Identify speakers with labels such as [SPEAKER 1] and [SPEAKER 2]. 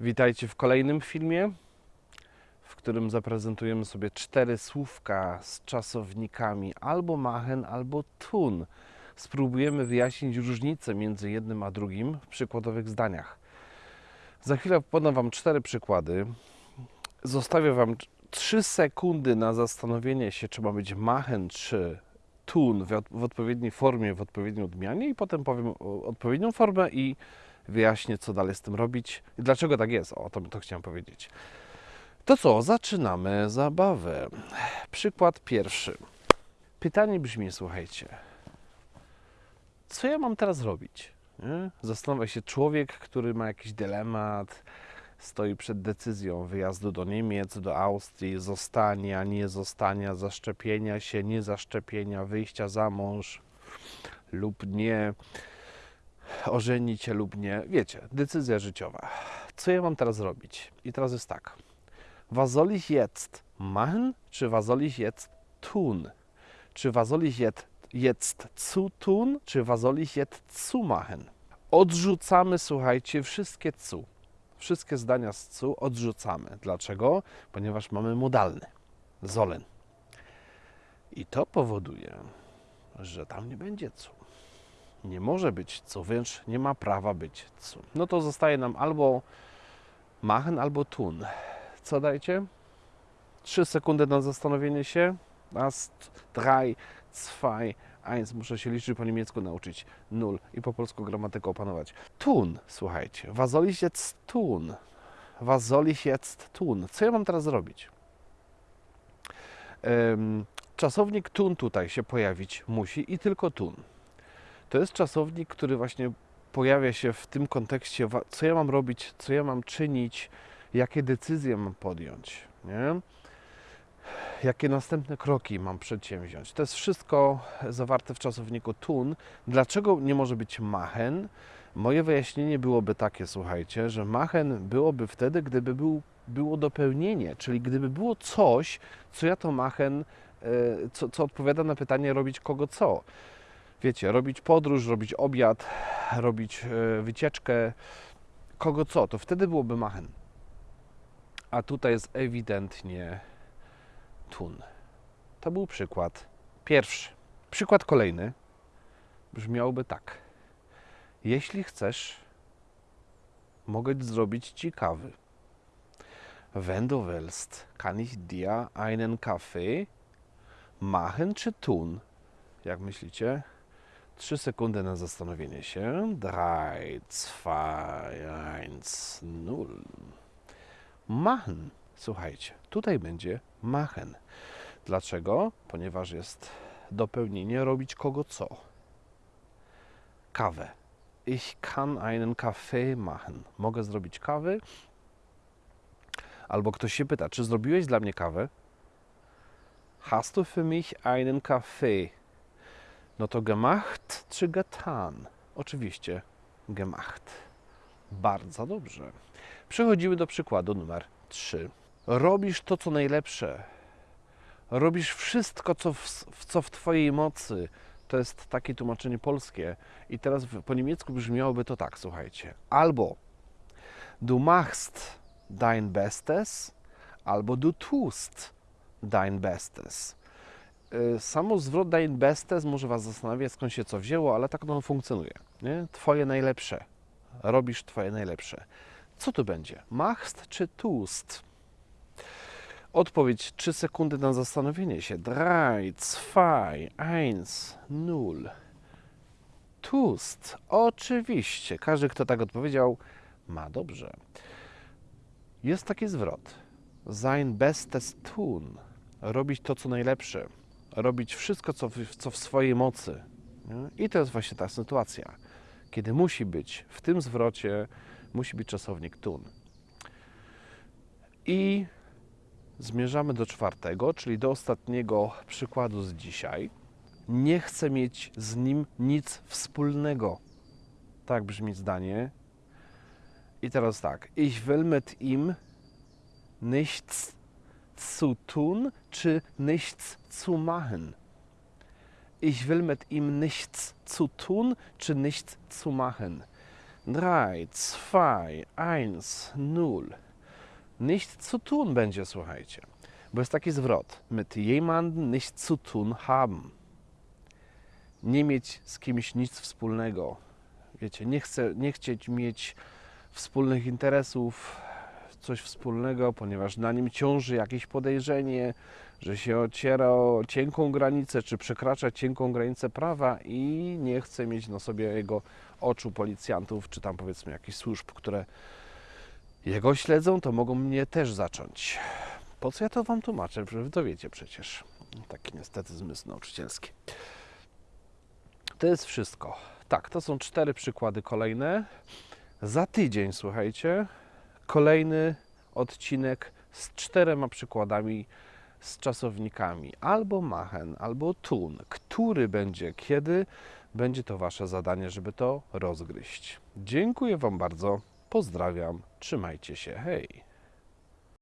[SPEAKER 1] Witajcie w kolejnym filmie, w którym zaprezentujemy sobie cztery słówka z czasownikami albo machen, albo tun. Spróbujemy wyjaśnić różnicę między jednym a drugim w przykładowych zdaniach. Za chwilę podam Wam cztery przykłady. Zostawię Wam trzy sekundy na zastanowienie się, czy ma być machen czy tun w, odpowiedniej formie, w odpowiedniej odmianie i potem powiem odpowiednią formę i wyjaśnię, co dalej z tym robić i dlaczego tak jest. O, to, to chciałem powiedzieć. To co, zaczynamy zabawę. Przykład pierwszy. Pytanie brzmi, słuchajcie, co ja mam teraz robić? Nie? Zastanawia się człowiek, który ma jakiś dylemat, stoi przed decyzją wyjazdu do Niemiec, do Austrii, zostania, nie zostania, zaszczepienia się, nie zaszczepienia, wyjścia za mąż lub nie, ożenić się lub nie. Wiecie, decyzja życiowa. Co ja mam teraz robić? I teraz jest tak. Was soll ich jetzt machen, czy was soll ich jetzt tun? Czy was soll ich jetzt, jetzt zu tun, czy was soll ich jetzt zu machen? Odrzucamy, słuchajcie, wszystkie cu. Wszystkie zdania z cu odrzucamy. Dlaczego? Ponieważ mamy modalny. Sollen. I to powoduje, że tam nie będzie cu. Nie może być cu, wręcz nie ma prawa być cu. No to zostaje nam albo machen, albo tun. Co dajcie? Trzy sekundy na zastanowienie się. Raz, drei, zwei, eins. Muszę się liczyć po niemiecku nauczyć. Nul. I po polsku gramatykę opanować. Tun, słuchajcie. Was soll ich jetzt tun? Was soll ich jetzt tun? Co ja mam teraz zrobić? Czasownik tun tutaj się pojawić musi i tylko tun. To jest czasownik, który właśnie pojawia się w tym kontekście, co ja mam robić, co ja mam czynić, jakie decyzje mam podjąć, nie? jakie następne kroki mam przedsięwziąć. To jest wszystko zawarte w czasowniku tun. Dlaczego nie może być machen? Moje wyjaśnienie byłoby takie, słuchajcie, że machen byłoby wtedy, gdyby był, było dopełnienie, czyli gdyby było coś, co ja to machen, e, co, co odpowiada na pytanie robić kogo co. Wiecie, robić podróż, robić obiad, robić e, wycieczkę, kogo co, to wtedy byłoby machen. A tutaj jest ewidentnie tun. To był przykład pierwszy. Przykład kolejny brzmiałby tak. Jeśli chcesz, mogę zrobić ci kawy. Wenn du willst, kann ich dir einen Kaffee machen czy tun? Jak myślicie? Trzy sekundy na zastanowienie się. Drei, zwei, eins, null. Machen. Słuchajcie, tutaj będzie machen. Dlaczego? Ponieważ jest dopełnienie robić kogo co. Kawę. Ich kann einen Kaffee machen. Mogę zrobić kawy. Albo ktoś się pyta, czy zrobiłeś dla mnie kawę? Hast du für mich einen Kaffee? No to gemacht czy getan? Oczywiście gemacht. Bardzo dobrze. Przechodzimy do przykładu numer 3. Robisz to, co najlepsze. Robisz wszystko, co w, co w Twojej mocy. To jest takie tłumaczenie polskie. I teraz po niemiecku brzmiałoby to tak, słuchajcie. Albo du machst dein Bestes, albo du tust dein Bestes. Y, Samo zwrot dein Bestes może Was zastanawiać, skąd się co wzięło, ale tak ono funkcjonuje. Nie? Twoje najlepsze. Robisz Twoje najlepsze. Co tu będzie? Machst czy tust? Odpowiedź 3 sekundy na zastanowienie się. 3, 2, 1, 0. Tust. Oczywiście. Każdy, kto tak odpowiedział, ma dobrze. Jest taki zwrot. Sein Bestes tun. Robić to, co najlepsze. Robić wszystko, co w, co w swojej mocy. Nie? I to jest właśnie ta sytuacja, kiedy musi być w tym zwrocie, musi być czasownik tun. I zmierzamy do czwartego, czyli do ostatniego przykładu z dzisiaj. Nie chcę mieć z nim nic wspólnego. Tak brzmi zdanie. I teraz tak. Ich will mit ihm nichts zu tun, czy nichts zu machen? Ich will mit ihm nichts zu tun, czy nichts zu machen? drei, zwei, eins, null. Nicht zu tun będzie, słuchajcie. Bo jest taki zwrot. Mit jemandem nicht zu tun haben. Nie mieć z kimś nic wspólnego. Wiecie, nie, chcę, nie chcieć mieć wspólnych interesów, coś wspólnego, ponieważ na nim ciąży jakieś podejrzenie, że się ociera o cienką granicę, czy przekracza cienką granicę prawa i nie chce mieć na sobie jego oczu policjantów, czy tam powiedzmy jakichś służb, które jego śledzą, to mogą mnie też zacząć. Po co ja to wam tłumaczę? Wy to wiecie przecież. Taki niestety zmysł nauczycielski. To jest wszystko. Tak, to są cztery przykłady kolejne. Za tydzień, słuchajcie, kolejny odcinek z czterema przykładami z czasownikami albo machen, albo tun. Który będzie kiedy, będzie to Wasze zadanie, żeby to rozgryźć. Dziękuję Wam bardzo, pozdrawiam, trzymajcie się, hej!